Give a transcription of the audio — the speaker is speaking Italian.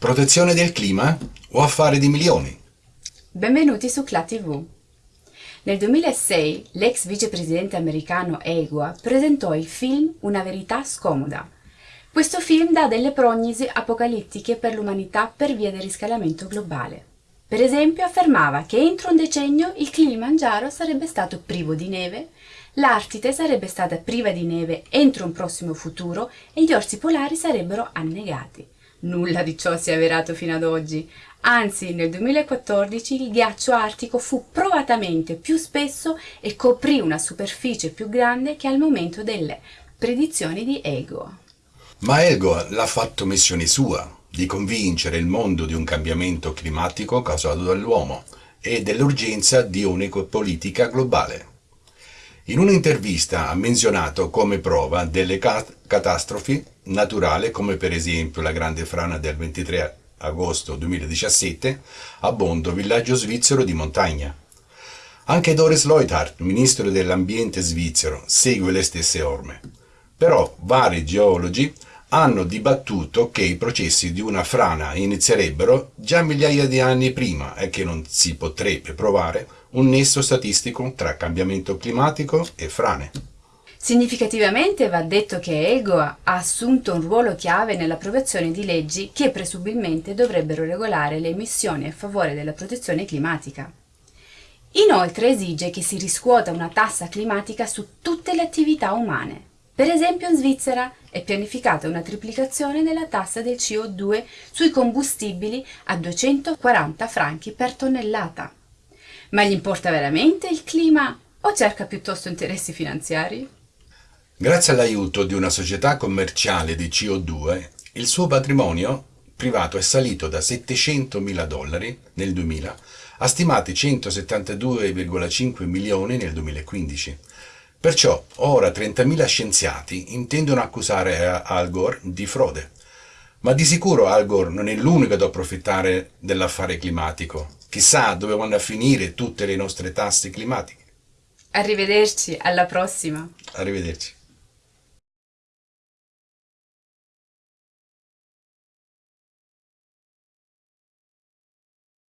Protezione del clima o affare di milioni? Benvenuti su CLA TV. Nel 2006 l'ex vicepresidente americano Egua presentò il film Una verità scomoda. Questo film dà delle prognosi apocalittiche per l'umanità per via del riscaldamento globale. Per esempio affermava che entro un decennio il Kilimangiaro sarebbe stato privo di neve, l'Artide sarebbe stata priva di neve entro un prossimo futuro e gli orsi polari sarebbero annegati. Nulla di ciò si è avverato fino ad oggi, anzi nel 2014 il ghiaccio artico fu provatamente più spesso e coprì una superficie più grande che al momento delle predizioni di Ego. Ma Ego l'ha fatto missione sua, di convincere il mondo di un cambiamento climatico causato dall'uomo e dell'urgenza di un'ecopolitica globale. In un'intervista ha menzionato come prova delle catastrofi naturali come per esempio la grande frana del 23 agosto 2017 a Bondo, villaggio svizzero di montagna. Anche Doris Leuthard, ministro dell'ambiente svizzero, segue le stesse orme. Però vari geologi hanno dibattuto che i processi di una frana inizierebbero già migliaia di anni prima e che non si potrebbe provare un nesso statistico tra cambiamento climatico e frane. Significativamente va detto che Ego ha assunto un ruolo chiave nell'approvazione di leggi che presumibilmente dovrebbero regolare le emissioni a favore della protezione climatica. Inoltre esige che si riscuota una tassa climatica su tutte le attività umane. Per esempio in Svizzera è pianificata una triplicazione della tassa del CO2 sui combustibili a 240 franchi per tonnellata. Ma gli importa veramente il clima o cerca piuttosto interessi finanziari? Grazie all'aiuto di una società commerciale di CO2, il suo patrimonio privato è salito da 700 mila dollari nel 2000 a stimati 172,5 milioni nel 2015. Perciò ora 30.000 scienziati intendono accusare Al Gore di frode. Ma di sicuro Al Gore non è l'unico ad approfittare dell'affare climatico. Chissà dove vanno a finire tutte le nostre tasse climatiche. Arrivederci, alla prossima. Arrivederci.